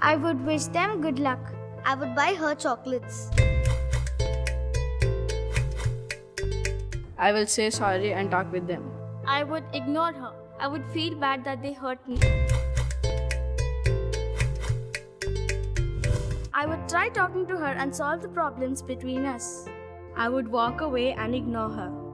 I would wish them good luck. I would buy her chocolates. I will say sorry and talk with them. I would ignore her. I would feel bad that they hurt me. I would try talking to her and solve the problems between us. I would walk away and ignore her.